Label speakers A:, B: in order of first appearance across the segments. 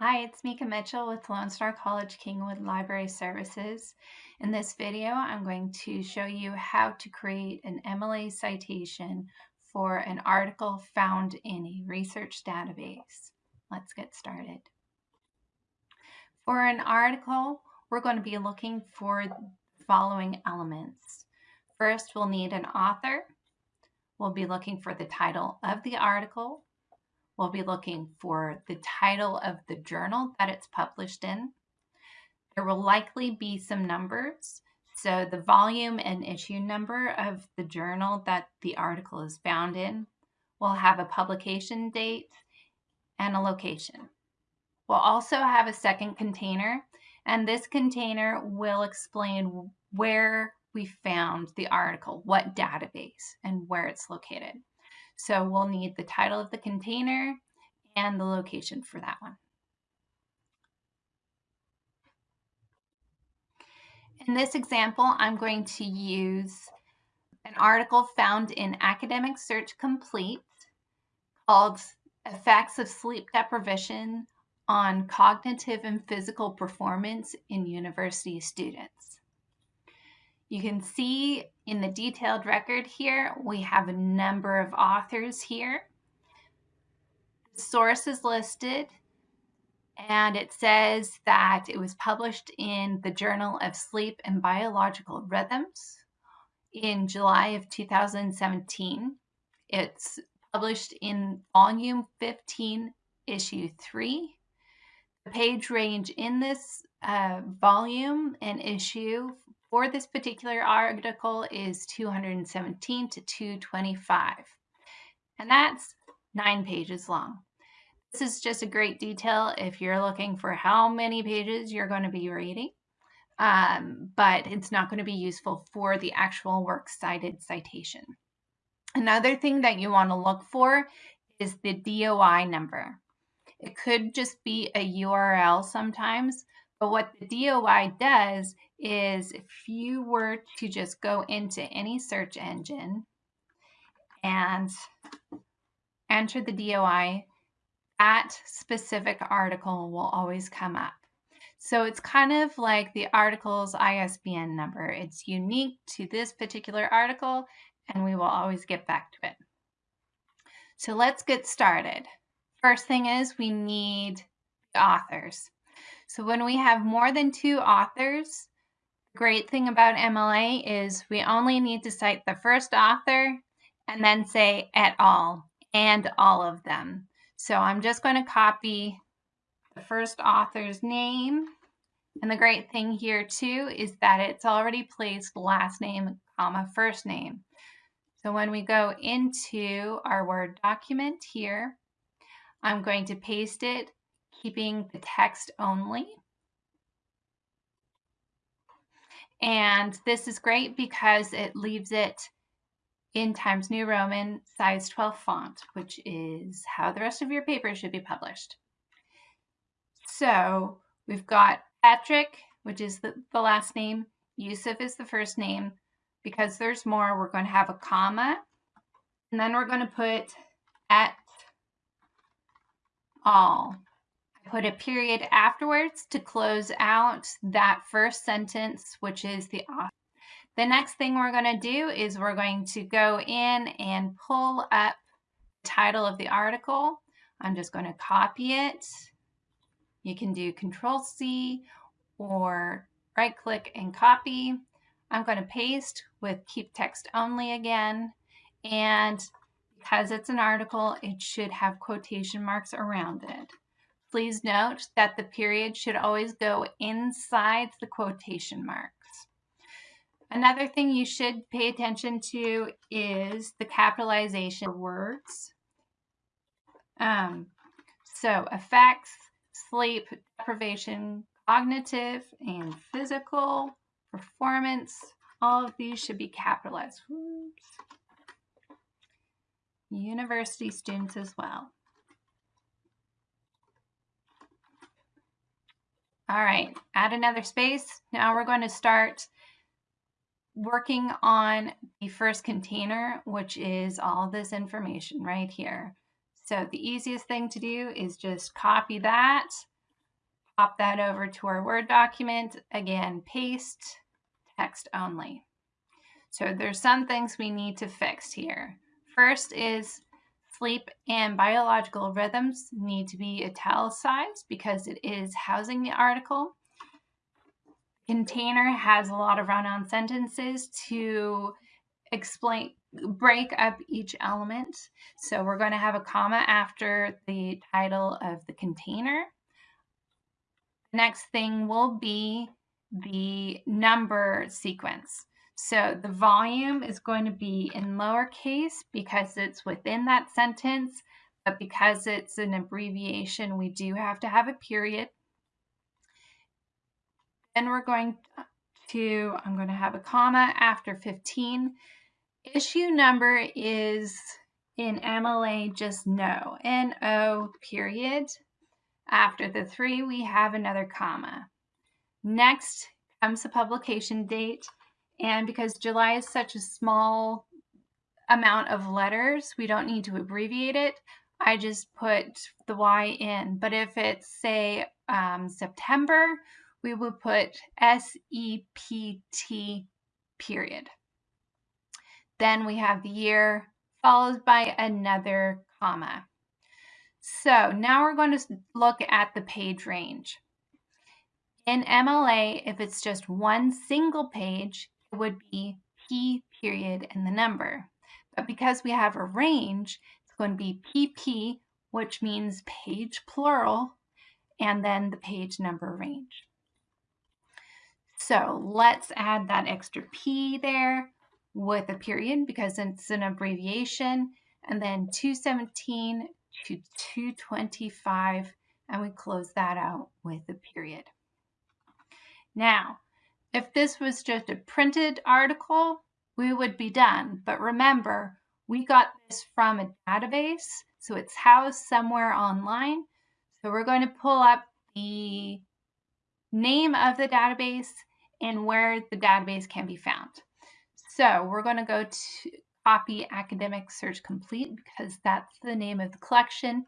A: Hi, it's Mika Mitchell with Lone Star College Kingwood Library Services. In this video, I'm going to show you how to create an MLA citation for an article found in a research database. Let's get started. For an article, we're going to be looking for the following elements. First, we'll need an author. We'll be looking for the title of the article, We'll be looking for the title of the journal that it's published in. There will likely be some numbers. So the volume and issue number of the journal that the article is found in will have a publication date and a location. We'll also have a second container, and this container will explain where we found the article, what database, and where it's located. So we'll need the title of the container and the location for that one. In this example, I'm going to use an article found in Academic Search Complete called Effects of Sleep Deprivation on Cognitive and Physical Performance in University Students. You can see in the detailed record here, we have a number of authors here. The source is listed and it says that it was published in the Journal of Sleep and Biological Rhythms in July of 2017. It's published in volume 15, issue 3. The page range in this uh, volume and issue for this particular article is 217 to 225. And that's nine pages long. This is just a great detail if you're looking for how many pages you're going to be reading, um, but it's not going to be useful for the actual works cited citation. Another thing that you want to look for is the DOI number. It could just be a URL sometimes, but what the DOI does is if you were to just go into any search engine and enter the DOI, that specific article will always come up. So it's kind of like the article's ISBN number. It's unique to this particular article, and we will always get back to it. So let's get started. First thing is we need authors. So when we have more than two authors, the great thing about MLA is we only need to cite the first author and then say et al and all of them. So I'm just going to copy the first author's name. And the great thing here too is that it's already placed last name, comma, first name. So when we go into our Word document here, I'm going to paste it keeping the text only. And this is great because it leaves it in Times New Roman size 12 font, which is how the rest of your paper should be published. So we've got Patrick, which is the, the last name. Yusuf is the first name. Because there's more, we're going to have a comma. And then we're going to put et al put a period afterwards to close out that first sentence, which is the author. The next thing we're going to do is we're going to go in and pull up the title of the article. I'm just going to copy it. You can do Control C or right click and copy. I'm going to paste with keep text only again. And because it's an article, it should have quotation marks around it. Please note that the period should always go inside the quotation marks. Another thing you should pay attention to is the capitalization of words. Um, so effects, sleep deprivation, cognitive and physical, performance, all of these should be capitalized. Oops. University students as well. All right, add another space. Now we're going to start working on the first container, which is all this information right here. So the easiest thing to do is just copy that. pop that over to our Word document. Again, paste, text only. So there's some things we need to fix here. First is sleep and biological rhythms need to be italicized because it is housing the article. Container has a lot of run-on sentences to explain break up each element. So we're going to have a comma after the title of the container. The next thing will be the number sequence. So the volume is going to be in lowercase because it's within that sentence, but because it's an abbreviation, we do have to have a period. Then we're going to, I'm going to have a comma after 15 Issue number is in MLA just no, N-O period. After the three, we have another comma. Next comes the publication date. And because July is such a small amount of letters, we don't need to abbreviate it. I just put the Y in. But if it's, say, um, September, we would put S-E-P-T period. Then we have the year followed by another comma. So now we're going to look at the page range. In MLA, if it's just one single page, it would be P period and the number. But because we have a range, it's going to be PP, which means page plural, and then the page number range. So let's add that extra P there with a period because it's an abbreviation, and then 217 to 225, and we close that out with a period. Now, if this was just a printed article, we would be done. But remember, we got this from a database, so it's housed somewhere online. So we're going to pull up the name of the database and where the database can be found. So we're going to go to copy Academic Search Complete because that's the name of the collection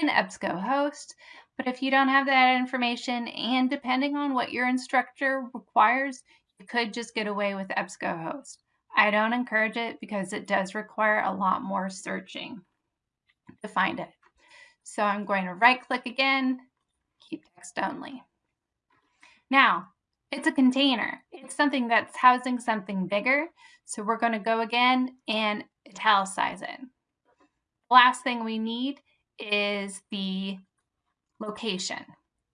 A: in EBSCOhost. But if you don't have that information and depending on what your instructor requires, you could just get away with EBSCOhost. I don't encourage it because it does require a lot more searching to find it. So I'm going to right click again, keep text only. Now, it's a container. It's something that's housing something bigger. So we're going to go again and italicize it. Last thing we need is the location.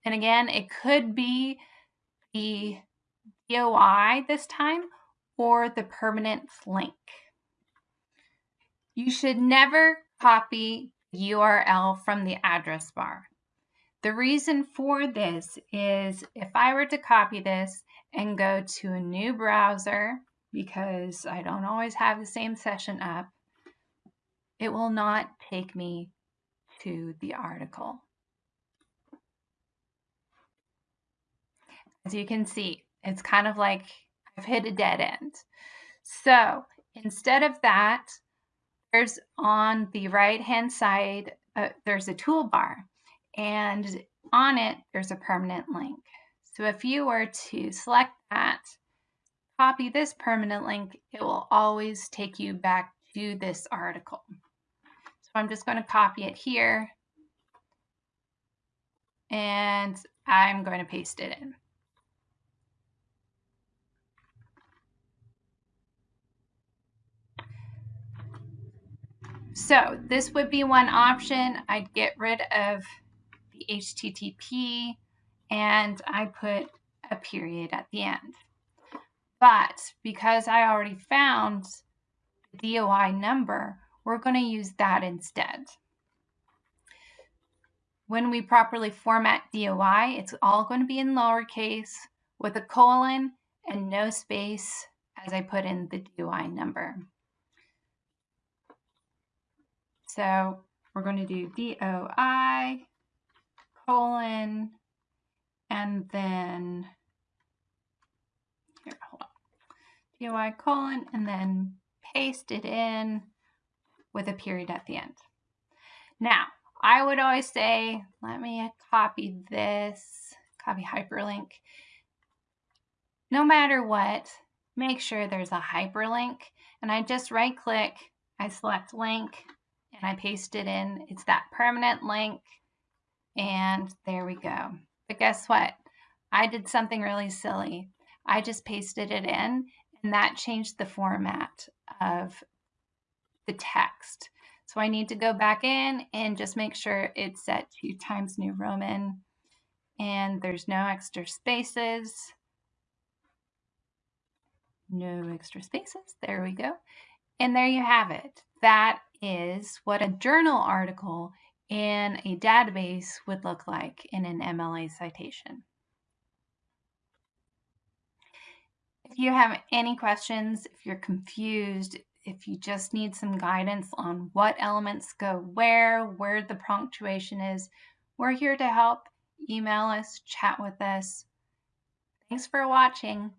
A: And again, it could be the DOI this time or the permanent link. You should never copy URL from the address bar. The reason for this is if I were to copy this and go to a new browser, because I don't always have the same session up, it will not take me to the article. As you can see, it's kind of like I've hit a dead end. So instead of that, there's on the right hand side, uh, there's a toolbar and on it, there's a permanent link. So if you were to select that, copy this permanent link, it will always take you back to this article. So I'm just going to copy it here and I'm going to paste it in. So this would be one option. I'd get rid of the HTTP, and I put a period at the end. But because I already found the DOI number, we're going to use that instead. When we properly format DOI, it's all going to be in lowercase with a colon and no space as I put in the DOI number. So we're going to do DOI colon, and then here, hold on, DOI colon, and then paste it in with a period at the end. Now, I would always say, let me copy this, copy hyperlink. No matter what, make sure there's a hyperlink. And I just right click, I select link, and I paste it in. It's that permanent link. And there we go. But guess what? I did something really silly. I just pasted it in and that changed the format of the text. So I need to go back in and just make sure it's set to Times New Roman and there's no extra spaces. No extra spaces. There we go. And there you have it. That is what a journal article in a database would look like in an MLA citation. If you have any questions, if you're confused, if you just need some guidance on what elements go where, where the punctuation is, we're here to help. Email us, chat with us. Thanks for watching.